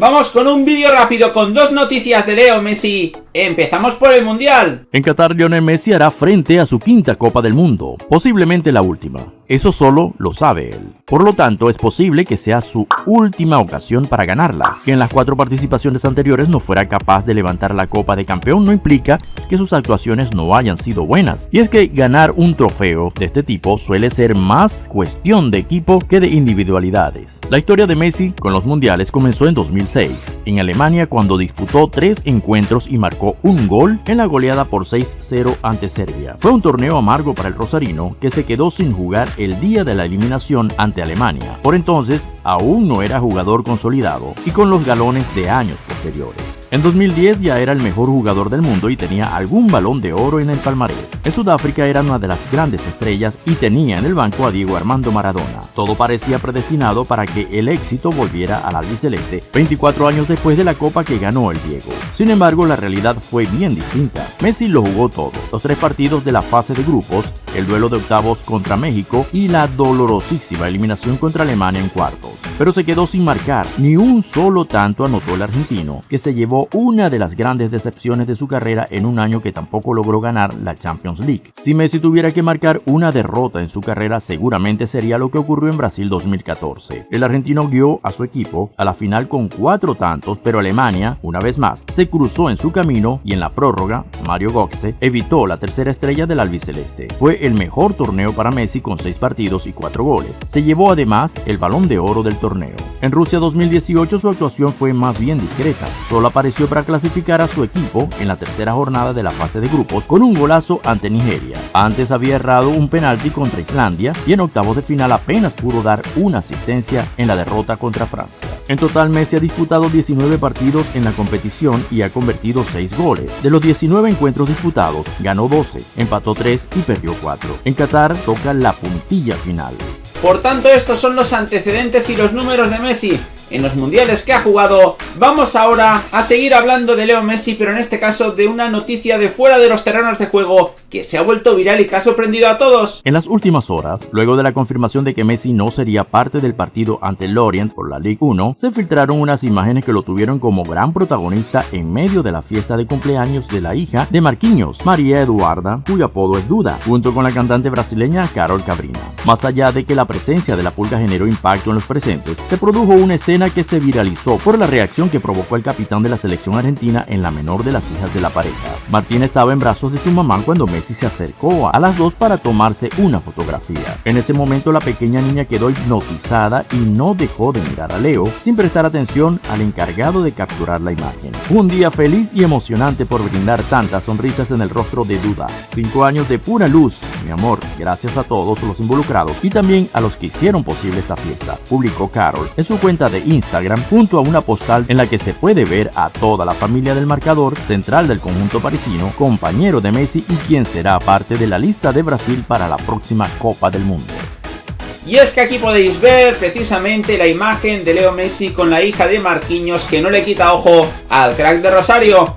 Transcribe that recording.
Vamos con un vídeo rápido con dos noticias de Leo Messi. Empezamos por el Mundial. En Qatar, Lionel Messi hará frente a su quinta Copa del Mundo, posiblemente la última. Eso solo lo sabe él. Por lo tanto, es posible que sea su última ocasión para ganarla. Que en las cuatro participaciones anteriores no fuera capaz de levantar la Copa de Campeón no implica que sus actuaciones no hayan sido buenas. Y es que ganar un trofeo de este tipo suele ser más cuestión de equipo que de individualidades. La historia de Messi con los mundiales comenzó en 2006, en Alemania cuando disputó tres encuentros y marcó un gol en la goleada por 6-0 ante Serbia. Fue un torneo amargo para el rosarino que se quedó sin jugar el día de la eliminación ante Alemania. Por entonces, aún no era jugador consolidado y con los galones de años posteriores. En 2010 ya era el mejor jugador del mundo y tenía algún balón de oro en el palmarés. En Sudáfrica era una de las grandes estrellas y tenía en el banco a Diego Armando Maradona. Todo parecía predestinado para que el éxito volviera al albiceleste 24 años después de la copa que ganó el Diego. Sin embargo, la realidad fue bien distinta. Messi lo jugó todo. Los tres partidos de la fase de grupos, el duelo de octavos contra México y la dolorosísima eliminación contra Alemania en cuartos pero se quedó sin marcar. Ni un solo tanto anotó el argentino, que se llevó una de las grandes decepciones de su carrera en un año que tampoco logró ganar la Champions League. Si Messi tuviera que marcar una derrota en su carrera, seguramente sería lo que ocurrió en Brasil 2014. El argentino guió a su equipo a la final con cuatro tantos, pero Alemania, una vez más, se cruzó en su camino y en la prórroga, Mario Götze evitó la tercera estrella del albiceleste. Fue el mejor torneo para Messi con seis partidos y cuatro goles. Se llevó además el balón de oro del torneo en Rusia 2018 su actuación fue más bien discreta, solo apareció para clasificar a su equipo en la tercera jornada de la fase de grupos con un golazo ante Nigeria. Antes había errado un penalti contra Islandia y en octavos de final apenas pudo dar una asistencia en la derrota contra Francia. En total Messi ha disputado 19 partidos en la competición y ha convertido 6 goles. De los 19 encuentros disputados, ganó 12, empató 3 y perdió 4. En Qatar toca la puntilla final. Por tanto, estos son los antecedentes y los números de Messi en los mundiales que ha jugado. Vamos ahora a seguir hablando de Leo Messi, pero en este caso de una noticia de fuera de los terrenos de juego que se ha vuelto viral y que ha sorprendido a todos. En las últimas horas, luego de la confirmación de que Messi no sería parte del partido ante Lorient por la Ligue 1, se filtraron unas imágenes que lo tuvieron como gran protagonista en medio de la fiesta de cumpleaños de la hija de Marquinhos, María Eduarda, cuyo apodo es Duda, junto con la cantante brasileña Carol Cabrina. Más allá de que la presencia de la pulga generó impacto en los presentes, se produjo una que se viralizó por la reacción que provocó el capitán de la selección argentina en la menor de las hijas de la pareja. Martín estaba en brazos de su mamá cuando Messi se acercó a las dos para tomarse una fotografía. En ese momento la pequeña niña quedó hipnotizada y no dejó de mirar a Leo sin prestar atención al encargado de capturar la imagen. Un día feliz y emocionante por brindar tantas sonrisas en el rostro de Duda. Cinco años de pura luz, mi amor, gracias a todos los involucrados y también a los que hicieron posible esta fiesta, publicó Carol en su cuenta de Instagram junto a una postal en la que se puede ver a toda la familia del marcador central del conjunto parisino, compañero de Messi y quien será parte de la lista de Brasil para la próxima Copa del Mundo. Y es que aquí podéis ver precisamente la imagen de Leo Messi con la hija de Marquinhos que no le quita ojo al crack de Rosario.